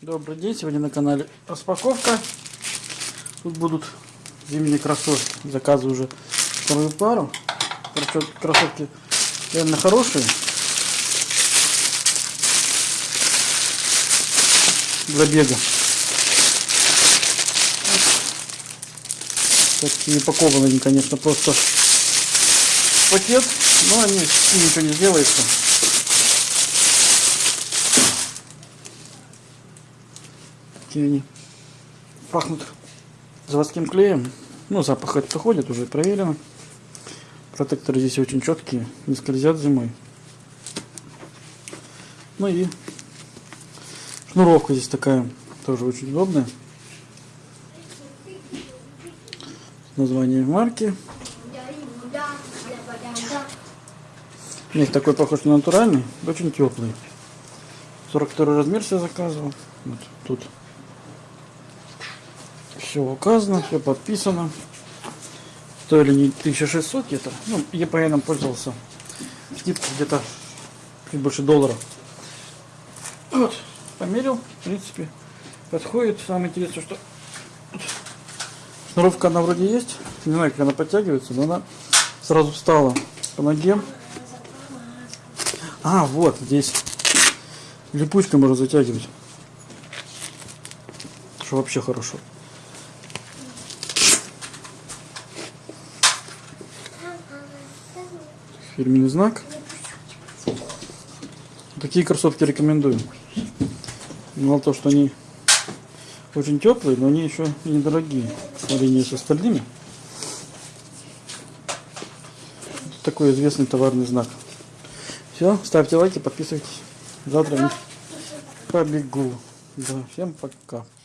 Добрый день, сегодня на канале распаковка. Тут будут зимние кроссовки. Заказываю уже вторую пару. Кроссовки реально хорошие. Для бега. Такие упакованы конечно, просто пакет, но они ничего не сделается. Такие они пахнут заводским клеем. Ну, запах это проходит, уже проверено. Протекторы здесь очень четкие, не скользят зимой. Ну и шнуровка здесь такая, тоже очень удобная. Название марки. У них такой похож на натуральный, очень теплый. 42 размер себе заказывал. Вот тут все указано, все подписано. Стоили не 1600 где-то. Ну, EPN пользовался. Где-то чуть больше доллара. Вот, померил, в принципе, подходит. Самое интересное, что шнуровка она вроде есть. Не знаю, как она подтягивается, но она сразу встала по ноге. А, вот здесь липучкой можно затягивать. Что вообще хорошо. Фирменный знак. Такие кроссовки рекомендую. Мало того, что они очень теплые, но они еще и недорогие в сравнении с остальными. Такой известный товарный знак. Все, ставьте лайки, подписывайтесь. Завтра побегу. Да, всем пока.